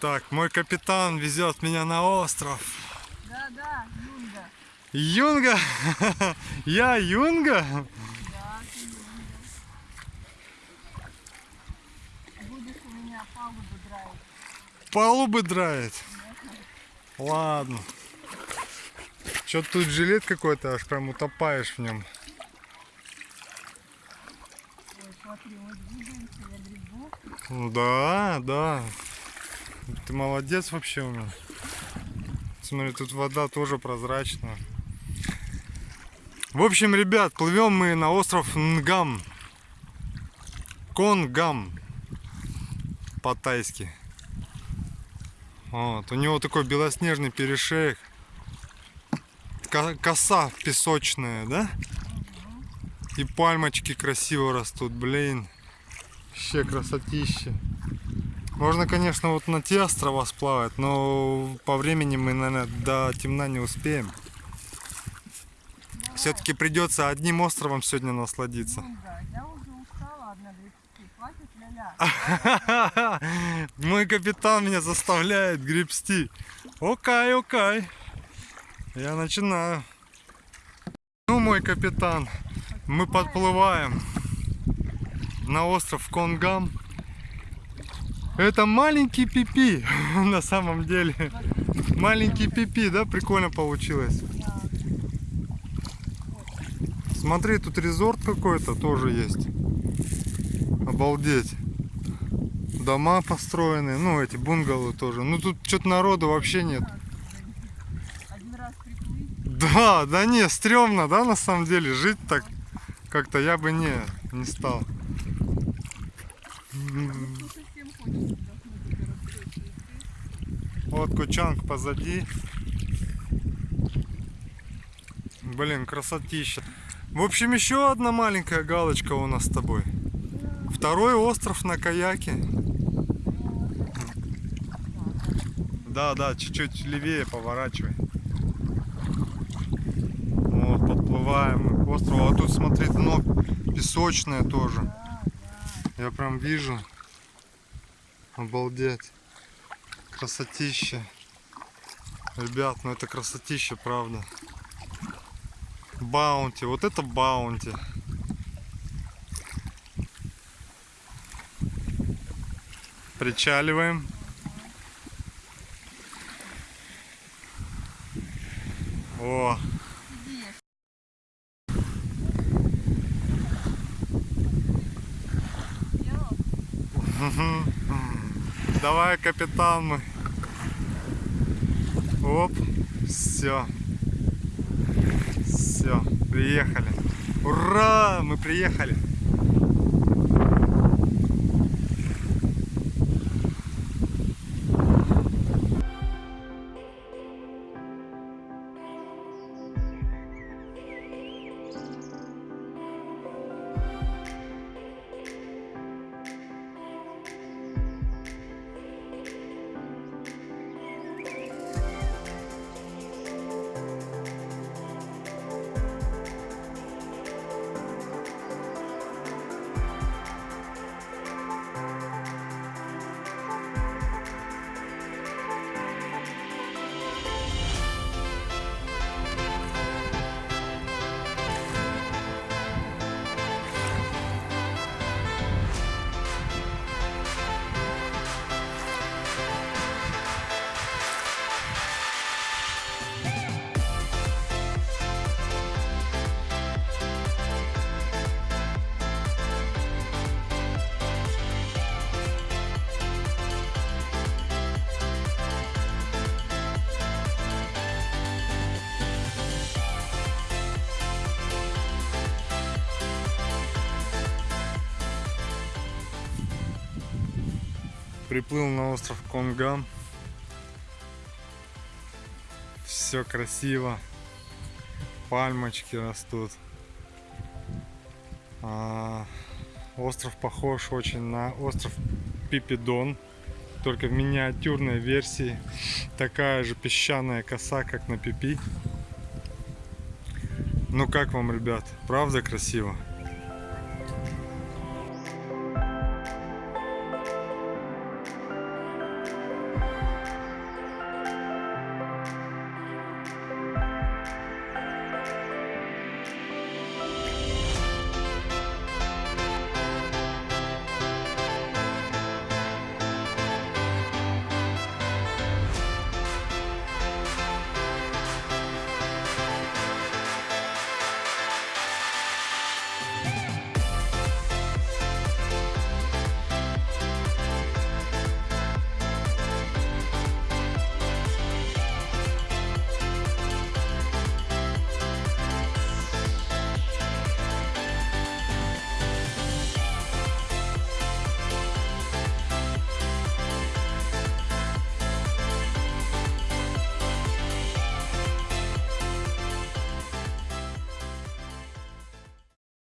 Так, мой капитан везет меня на остров. Да, да, Юнга. Юнга? Я Юнга? Да, ты Юнга. Будешь у меня палубу драить. Палубы драет? Ладно. Что тут жилет какой-то, аж прям утопаешь в нем. Ой, смотри, мы двигаемся, я грибу. Да, да. Ты молодец вообще у меня. Смотри, тут вода тоже прозрачная. В общем, ребят, плывем мы на остров Нгам. Конгам. По-тайски. Вот. У него такой белоснежный перешеек. Ко- Коса песочная, да? И пальмочки красиво растут, блин. Вообще красотища. Можно, конечно, вот на те острова сплавать, но по времени мы, наверное, до темна не успеем. Все-таки придется одним островом сегодня насладиться. Ля-ля. Мой капитан меня заставляет гребсти. Окей, окей. Я начинаю. Ну, мой капитан, мы подплываем на остров Конгам. Это маленький пипи на самом деле. Маленький пипи, да? Прикольно получилось. Смотри, тут резорт какой-то тоже есть. Обалдеть. Дома построены, ну эти бунгало тоже. Ну тут что-то народу вообще нет. Да, да не, стрёмно, да, на самом деле, жить так как-то я бы не, не стал. Вот Кучанг позади. Блин, красотища. В общем, еще одна маленькая галочка у нас с тобой. Второй остров на каяке. Да, да, чуть-чуть левее поворачивай. Вот, подплываем к острову. А тут, смотри, дно песочное тоже. Я прям вижу. Обалдеть. Красотища. Ребят, ну это красотища, правда. Баунти. Вот это баунти. Причаливаем. О, Сидишь. Давай, капитан мы. Оп, все. Все, приехали. Ура, мы приехали. Приплыл на остров Конгам. Все красиво. Пальмочки растут. А, остров похож очень на остров Пипидон. Только в миниатюрной версии. Такая же песчаная коса, как на Пипи. Ну как вам, ребят? Правда красиво?